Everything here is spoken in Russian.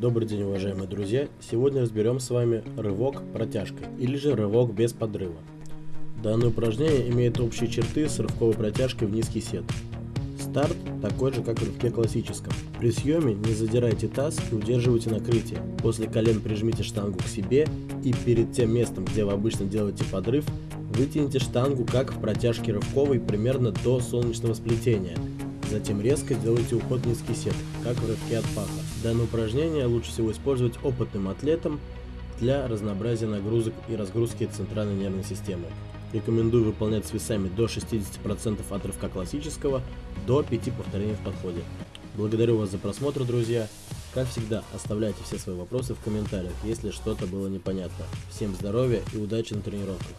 Добрый день, уважаемые друзья! Сегодня разберем с вами рывок протяжкой, или же рывок без подрыва. Данное упражнение имеет общие черты с рывковой протяжкой в низкий сет. Старт такой же, как в рывке классическом. При съеме не задирайте таз и удерживайте накрытие. После колен прижмите штангу к себе и перед тем местом, где вы обычно делаете подрыв, вытяните штангу как в протяжке рывковой примерно до солнечного сплетения – Затем резко сделайте уход в низкий сет, как в рывке от паха. Данное упражнение лучше всего использовать опытным атлетам для разнообразия нагрузок и разгрузки центральной нервной системы. Рекомендую выполнять с весами до 60% от рывка классического до 5 повторений в подходе. Благодарю вас за просмотр, друзья. Как всегда, оставляйте все свои вопросы в комментариях, если что-то было непонятно. Всем здоровья и удачи на тренировках.